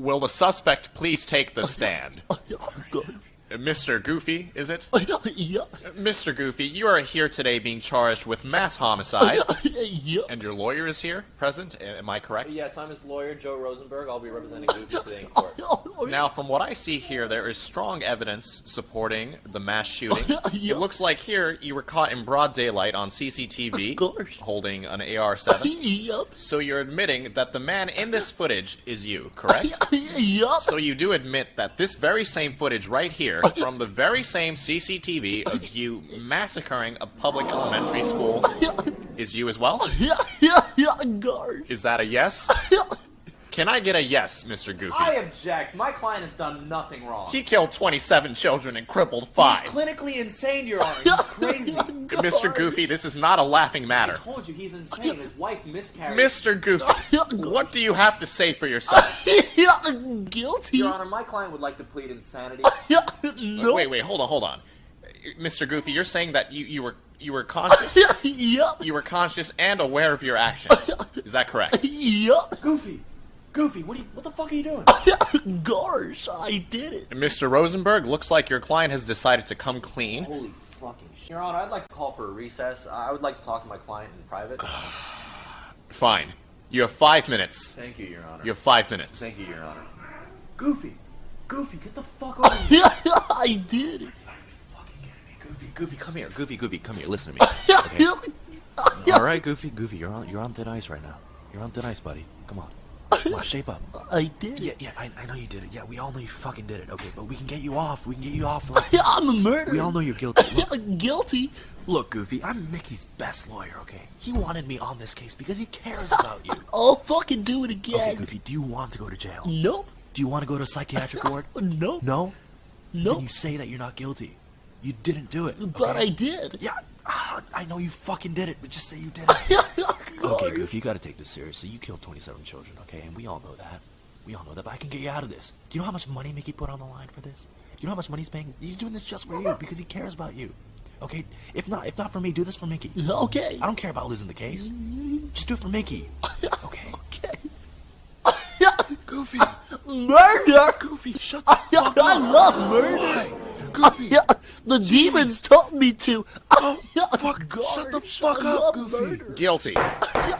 Will the suspect please take the stand? Oh, oh, Good. Mr. Goofy, is it? Yeah. Mr. Goofy, you are here today being charged with mass homicide, Yeah. and your lawyer is here, present. Am I correct? Yes, I'm his lawyer, Joe Rosenberg. I'll be representing Goofy today in court. Oh, now, from what I see here, there is strong evidence supporting the mass shooting. Yeah. It looks like here you were caught in broad daylight on CCTV holding an AR-7. Yep. So you're admitting that the man in this footage is you, correct? Yep. So you do admit that this very same footage right here, from the very same CCTV of you massacring a public elementary school, is you as well? Yeah, yeah, yeah, gosh. Is that a yes? Yeah. Can I get a yes, Mr. Goofy? I object. My client has done nothing wrong. He killed 27 children and crippled five. He's five. clinically insane, Your Honor. He's crazy. Mr. Goofy, this is not a laughing matter. I told you he's insane. His wife miscarried. Mr. Goofy, what do you have to say for yourself? Guilty. Your Honor, my client would like to plead insanity. Yeah, no. Wait, wait, hold on, hold on. Mr. Goofy, you're saying that you, you were you were conscious. Yeah, yeah, You were conscious and aware of your actions. Is that correct? yeah. Goofy, Goofy, what are you, what the fuck are you doing? Gosh, I did it. Mr. Rosenberg, looks like your client has decided to come clean. Holy fucking shit. Your Honor, I'd like to call for a recess. I would like to talk to my client in private. Fine. You have five minutes. Thank you, Your Honor. You have five minutes. Thank you, Your Honor. Goofy, Goofy, get the fuck over here. I did it. fucking kidding me. Goofy, Goofy, come here. Goofy, Goofy, come here. Listen to me. Okay. All right, Goofy, Goofy, you're on you're on thin ice right now. You're on thin ice, buddy. Come on. Come shape up. I did Yeah, yeah, I, I know you did it. Yeah, we all know you fucking did it. Okay, but we can get you off. We can get you off. Like, I'm a murderer. we all know you're guilty. Look, guilty. look, Goofy, I'm Mickey's best lawyer. Okay, he wanted me on this case because he cares about you. I'll fucking do it again. Okay, Goofy, do you want to go to jail? Nope. Do you want to go to a psychiatric ward? Nope. No. Nope. Then you say that you're not guilty. You didn't do it. But? I did. Yeah, ah, I know you fucking did it, but just say you did it. Okay, Goofy, you gotta take this seriously. You killed 27 children, okay? And we all know that. We all know that, but I can get you out of this. Do you know how much money Mickey put on the line for this? Do you know how much money he's paying? He's doing this just for you because he cares about you. Okay? If not, if not for me, do this for Mickey. Okay. I don't care about losing the case. Just do it for Mickey. Okay? Okay. Goofy! murder. Goofy, shut the fuck I love murder. Why? Goofy! Yeah, the demons told me to. Oh, Yeah, fuck, shut the fuck I up, Goofy. murder. Guilty. Yeah,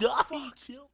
God, oh, chill.